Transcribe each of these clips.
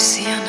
Luciana.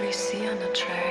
we see on the track.